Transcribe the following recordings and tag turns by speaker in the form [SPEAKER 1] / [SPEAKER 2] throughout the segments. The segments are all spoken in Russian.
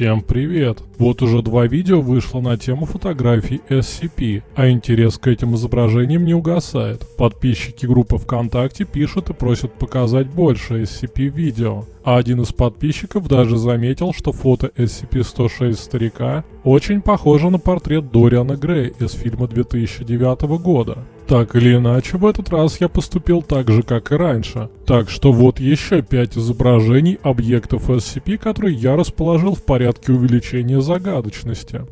[SPEAKER 1] Всем привет! Вот уже два видео вышло на тему фотографий SCP, а интерес к этим изображениям не угасает. Подписчики группы ВКонтакте пишут и просят показать больше SCP-видео. А один из подписчиков даже заметил, что фото SCP-106 старика очень похоже на портрет Дориана Грея из фильма 2009 года. Так или иначе, в этот раз я поступил так же, как и раньше. Так что вот еще пять изображений объектов SCP, которые я расположил в порядке увеличения загадочности.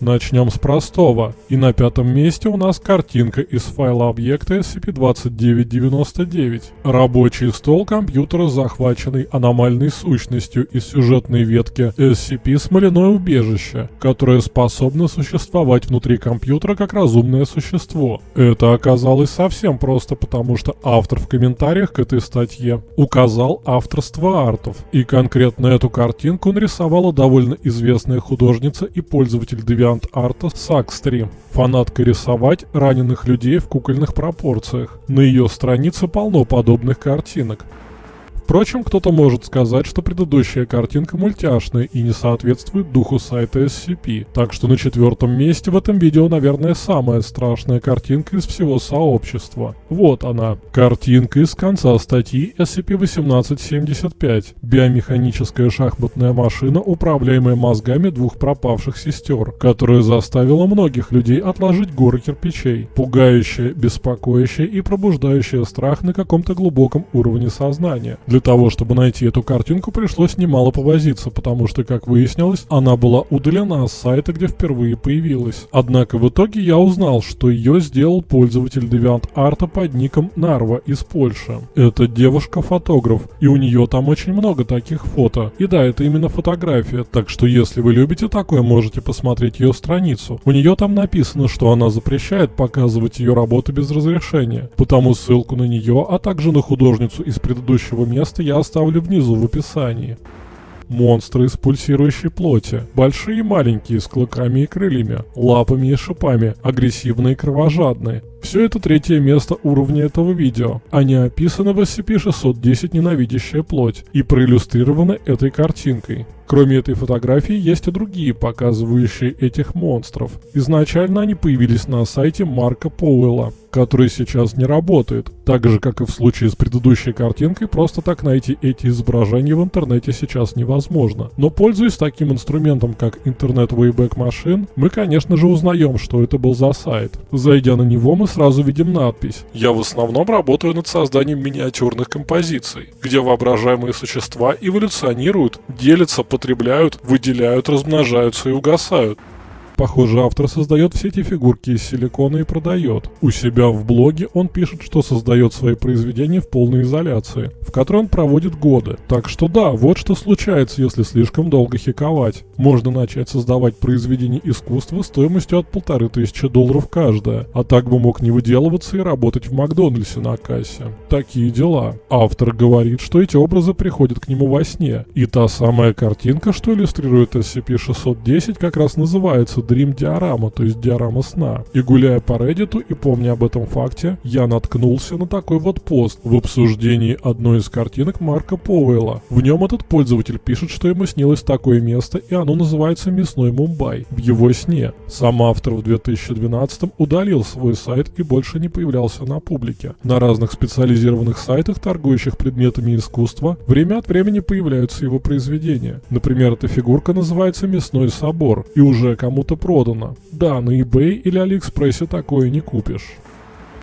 [SPEAKER 1] Начнем с простого. И на пятом месте у нас картинка из файла объекта SCP-2999. Рабочий стол компьютера, захваченный аномальной сущностью из сюжетной ветки SCP «Смоляное убежище», которое способно существовать внутри компьютера как разумное существо. Это оказалось совсем просто, потому что автор в комментариях к этой статье указал авторство артов. И конкретно эту картинку нарисовала довольно известная художница и пользователь Deviant вариант арта Сакстри. Фанатка рисовать раненых людей в кукольных пропорциях. На ее странице полно подобных картинок. Впрочем, кто-то может сказать, что предыдущая картинка мультяшная и не соответствует духу сайта SCP. Так что на четвертом месте в этом видео, наверное, самая страшная картинка из всего сообщества. Вот она. Картинка из конца статьи SCP-1875. Биомеханическая шахматная машина, управляемая мозгами двух пропавших сестер, которая заставила многих людей отложить горы кирпичей. Пугающая, беспокоящая и пробуждающая страх на каком-то глубоком уровне сознания. Для для того, чтобы найти эту картинку, пришлось немало повозиться, потому что, как выяснилось, она была удалена с сайта, где впервые появилась. Однако в итоге я узнал, что ее сделал пользователь DeviantArt под ником Нарва из Польши. Это девушка-фотограф, и у нее там очень много таких фото. И да, это именно фотография, так что если вы любите такое, можете посмотреть ее страницу. У нее там написано, что она запрещает показывать ее работы без разрешения, потому ссылку на нее, а также на художницу из предыдущего места место я оставлю внизу в описании. Монстры из пульсирующей плоти. Большие и маленькие, с клыками и крыльями, лапами и шипами, агрессивные и кровожадные. Все это третье место уровня этого видео. Они описаны в SCP-610 «Ненавидящая плоть» и проиллюстрированы этой картинкой. Кроме этой фотографии, есть и другие, показывающие этих монстров. Изначально они появились на сайте Марка Поуэлла, который сейчас не работает. Так же, как и в случае с предыдущей картинкой, просто так найти эти изображения в интернете сейчас невозможно. Но пользуясь таким инструментом, как интернет Wayback Machine, мы, конечно же, узнаем, что это был за сайт. Зайдя на него, мы сразу видим надпись. Я в основном работаю над созданием миниатюрных композиций, где воображаемые существа эволюционируют, делятся, потребляют, выделяют, размножаются и угасают. Похоже, автор создает все эти фигурки из силикона и продает. У себя в блоге он пишет, что создает свои произведения в полной изоляции, в которой он проводит годы. Так что да, вот что случается, если слишком долго хиковать. Можно начать создавать произведения искусства стоимостью от полторы тысячи долларов каждое, а так бы мог не выделываться и работать в Макдональдсе на кассе. Такие дела. Автор говорит, что эти образы приходят к нему во сне, и та самая картинка, что иллюстрирует SCP-610, как раз называется Dream диорама, то есть диорама сна. И гуляя по Reddit и помня об этом факте, я наткнулся на такой вот пост в обсуждении одной из картинок Марка Поуэлла. В нем этот пользователь пишет, что ему снилось такое место, и оно называется Мясной Мумбай, в его сне. Сам автор в 2012 удалил свой сайт и больше не появлялся на публике. На разных специализированных сайтах, торгующих предметами искусства, время от времени появляются его произведения. Например, эта фигурка называется Мясной Собор, и уже кому-то продано. Да, на eBay или Алиэкспрессе такое не купишь.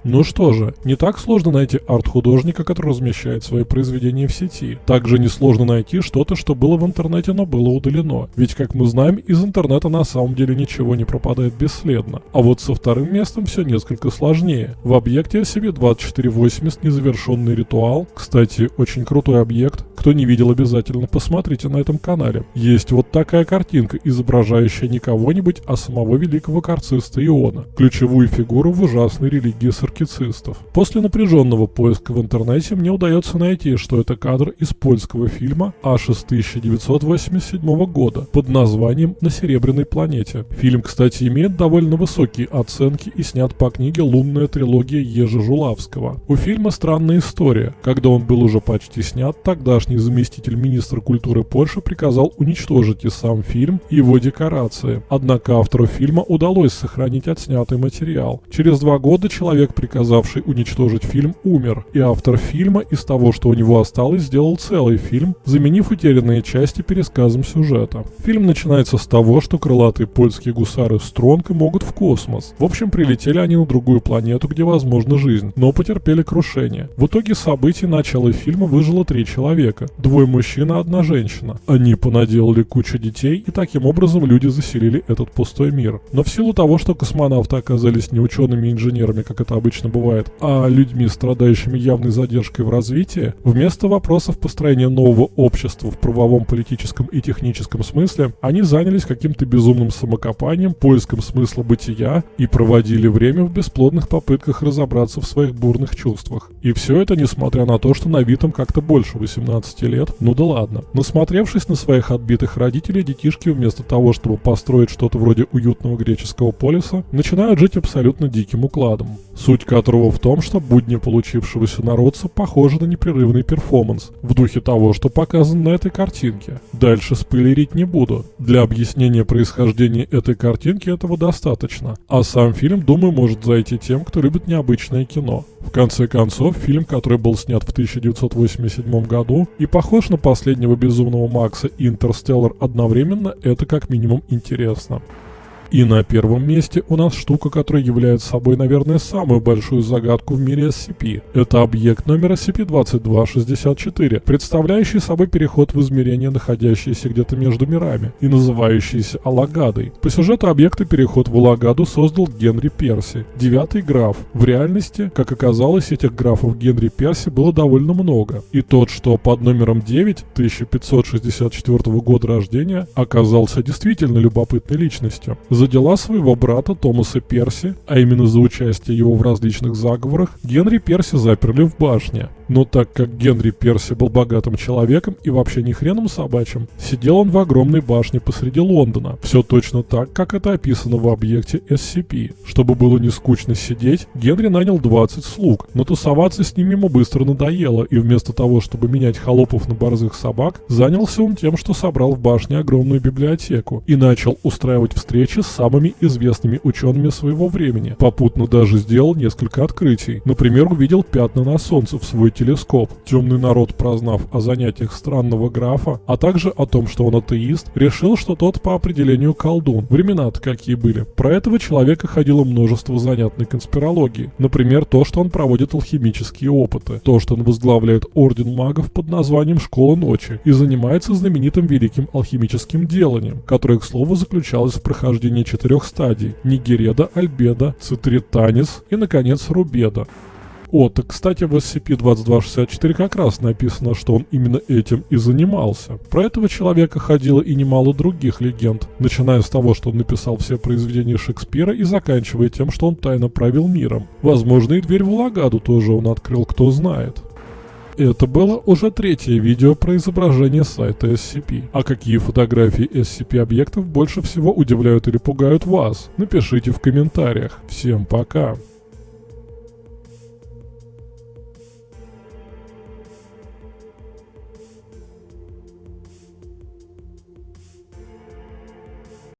[SPEAKER 1] Ну что же, не так сложно найти арт-художника, который размещает свои произведения в сети. Также несложно найти что-то, что было в интернете, но было удалено. Ведь, как мы знаем, из интернета на самом деле ничего не пропадает бесследно. А вот со вторым местом все несколько сложнее. В объекте SCP-2480 незавершенный ритуал, кстати, очень крутой объект, кто не видел, обязательно посмотрите на этом канале. Есть вот такая картинка, изображающая не кого-нибудь, а самого великого карциста Иона, ключевую фигуру в ужасной религии церкви маsochистов. После напряженного поиска в интернете мне удается найти, что это кадр из польского фильма аж из 1987 года под названием «На Серебряной планете». Фильм, кстати, имеет довольно высокие оценки и снят по книге «Лунная трилогия» Ежи Жулавского. У фильма странная история. Когда он был уже почти снят, тогдашний заместитель министра культуры Польши приказал уничтожить и сам фильм, и его декорации. Однако автору фильма удалось сохранить отснятый материал. Через два года человек, приказавший уничтожить фильм, умер, и автор фильма из того, что у него осталось, сделал целый фильм, заменив утерянные части пересказом сюжета. Фильм начинается с того, что крылатые польские гусары Стронга могут в космос. В общем, прилетели они на другую планету, где возможна жизнь, но потерпели крушение. В итоге событий начала фильма выжило три человека. Двое мужчин и одна женщина. Они понаделали кучу детей, и таким образом люди заселили этот пустой мир. Но в силу того, что космонавты оказались не учеными инженерами, как это обычно бывает, а людьми, страдающими явной задержкой в развитии, вместо вопросов построения нового общества в правовом, политическом и техническом смысле, они занялись каким-то безумным самокопанием, поиском смысла бытия и проводили время в бесплодных попытках разобраться в своих бурных чувствах. И все это несмотря на то, что на вид им как-то больше 18 лет, ну да ладно. Насмотревшись на своих отбитых родителей, детишки вместо того, чтобы построить что-то вроде уютного греческого полиса, начинают жить абсолютно диким укладом. Суть которого в том, что будни получившегося народца похожи на непрерывный перформанс, в духе того, что показано на этой картинке. Дальше спойлерить не буду. Для объяснения происхождения этой картинки этого достаточно. А сам фильм, думаю, может зайти тем, кто любит необычное кино. В конце концов, фильм, который был снят в 1987 году и похож на последнего безумного Макса Интерстеллар одновременно, это как минимум интересно. И на первом месте у нас штука, которая является собой, наверное, самую большую загадку в мире SCP. Это объект номер SCP-2264, представляющий собой переход в измерение, находящееся где-то между мирами, и называющийся Алагадой. По сюжету объекта переход в Алагаду создал Генри Перси, девятый граф. В реальности, как оказалось, этих графов Генри Перси было довольно много. И тот, что под номером 9, 1564 года рождения, оказался действительно любопытной личностью. Дела своего брата Томаса Перси, а именно за участие его в различных заговорах, Генри Перси заперли в башне. Но так как Генри Перси был богатым человеком и вообще не хреном собачьим, сидел он в огромной башне посреди Лондона. Все точно так, как это описано в объекте SCP. Чтобы было не скучно сидеть, Генри нанял 20 слуг, но тусоваться с ними ему быстро надоело, и вместо того, чтобы менять холопов на борзых собак, занялся он тем, что собрал в башне огромную библиотеку и начал устраивать встречи с самыми известными учеными своего времени. Попутно даже сделал несколько открытий. Например, увидел пятна на солнце в свой телескоп. Темный народ, прознав о занятиях странного графа, а также о том, что он атеист, решил, что тот по определению колдун. Времена-то какие были. Про этого человека ходило множество занятной конспирологии. Например, то, что он проводит алхимические опыты. То, что он возглавляет орден магов под названием Школа Ночи и занимается знаменитым великим алхимическим деланием, которое, к слову, заключалось в прохождении четырех стадий – Нигереда, Альбеда, Цитританис и, наконец, Рубеда. О, так, кстати, в SCP-2264 как раз написано, что он именно этим и занимался. Про этого человека ходило и немало других легенд, начиная с того, что он написал все произведения Шекспира и заканчивая тем, что он тайно правил миром. Возможно, и дверь в Лагаду тоже он открыл, кто знает. Это было уже третье видео про изображение сайта SCP. А какие фотографии SCP объектов больше всего удивляют или пугают вас? Напишите в комментариях. Всем пока!